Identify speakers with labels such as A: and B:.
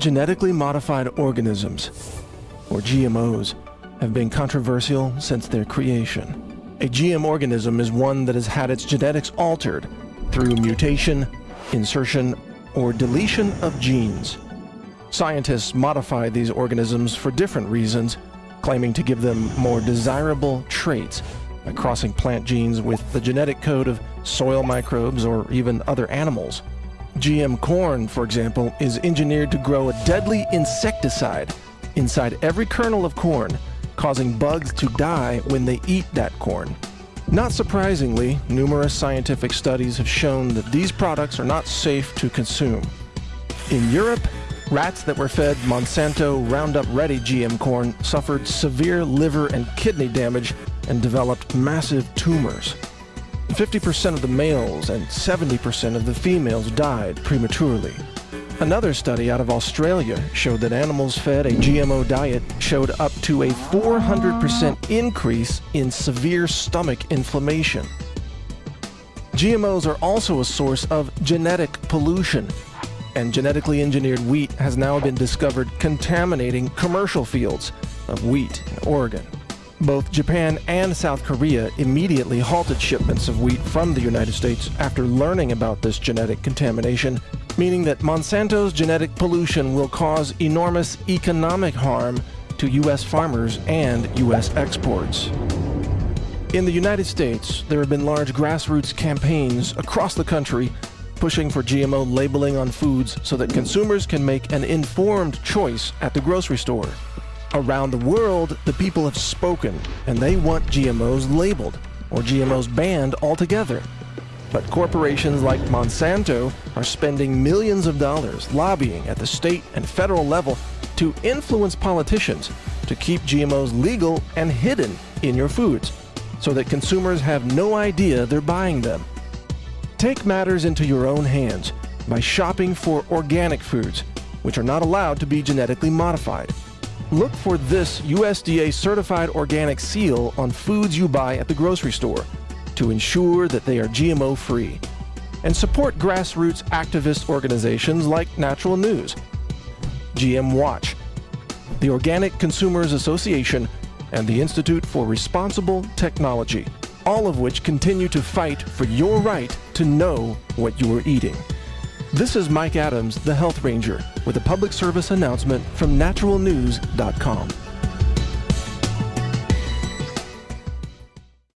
A: Genetically modified organisms, or GMOs, have been controversial since their creation. A GM organism is one that has had its genetics altered through mutation, insertion, or deletion of genes. Scientists modify these organisms for different reasons, claiming to give them more desirable traits by crossing plant genes with the genetic code of soil microbes or even other animals. GM corn, for example, is engineered to grow a deadly insecticide inside every kernel of corn, causing bugs to die when they eat that corn. Not surprisingly, numerous scientific studies have shown that these products are not safe to consume. In Europe, rats that were fed Monsanto Roundup Ready GM corn suffered severe liver and kidney damage and developed massive tumors. 50% of the males and 70% of the females died prematurely. Another study out of Australia showed that animals fed a GMO diet showed up to a 400% increase in severe stomach inflammation. GMOs are also a source of genetic pollution, and genetically engineered wheat has now been discovered contaminating commercial fields of wheat in Oregon. Both Japan and South Korea immediately halted shipments of wheat from the United States after learning about this genetic contamination, meaning that Monsanto's genetic pollution will cause enormous economic harm to U.S. farmers and U.S. exports. In the United States, there have been large grassroots campaigns across the country pushing for GMO labeling on foods so that consumers can make an informed choice at the grocery store. Around the world, the people have spoken, and they want GMOs labeled, or GMOs banned altogether. But corporations like Monsanto are spending millions of dollars lobbying at the state and federal level to influence politicians to keep GMOs legal and hidden in your foods, so that consumers have no idea they're buying them. Take matters into your own hands by shopping for organic foods, which are not allowed to be genetically modified. Look for this USDA certified organic seal on foods you buy at the grocery store to ensure that they are GMO free. And support grassroots activist organizations like Natural News, GM Watch, the Organic Consumers Association, and the Institute for Responsible Technology, all of which continue to fight for your right to know what you are eating. This is Mike Adams, the Health Ranger, with a public service announcement from naturalnews.com.